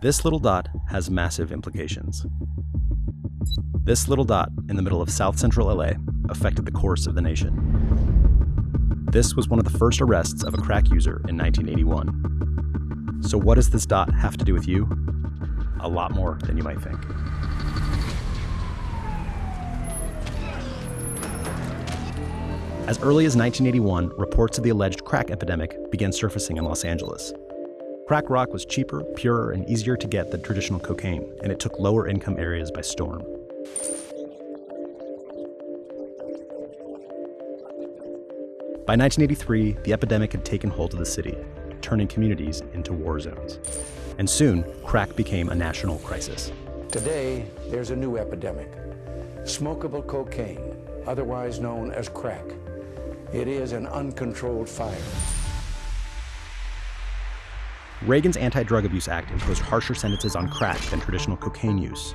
This little dot has massive implications. This little dot in the middle of South Central LA affected the course of the nation. This was one of the first arrests of a crack user in 1981. So, what does this dot have to do with you? A lot more than you might think. As early as 1981, reports of the alleged crack epidemic began surfacing in Los Angeles. Crack rock was cheaper, purer, and easier to get than traditional cocaine, and it took lower income areas by storm. By 1983, the epidemic had taken hold of the city, turning communities into war zones. And soon, crack became a national crisis. Today, there's a new epidemic smokable cocaine, otherwise known as crack. It is an uncontrolled fire. Reagan's Anti Drug Abuse Act imposed harsher sentences on crack than traditional cocaine use,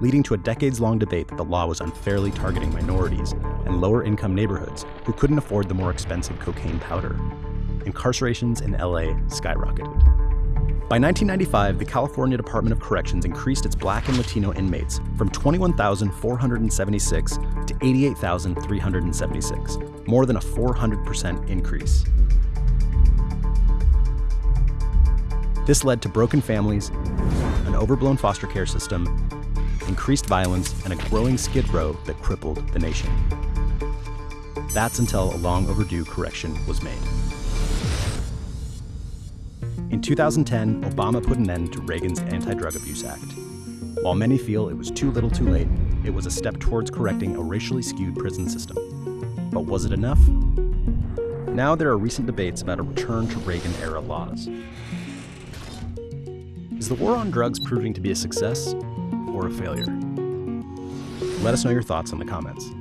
leading to a decades long debate that the law was unfairly targeting minorities and lower income neighborhoods who couldn't afford the more expensive cocaine powder. Incarcerations in LA skyrocketed. By 1995, the California Department of Corrections increased its black and Latino inmates from 21,476 to 88,376, more than a 400% increase. This led to broken families, an overblown foster care system, increased violence, and a growing skid row that crippled the nation. That's until a long overdue correction was made. In 2010, Obama put an end to Reagan's Anti Drug Abuse Act. While many feel it was too little too late, it was a step towards correcting a racially skewed prison system. But was it enough? Now there are recent debates about a return to Reagan era laws. Is the war on drugs proving to be a success or a failure? Let us know your thoughts in the comments.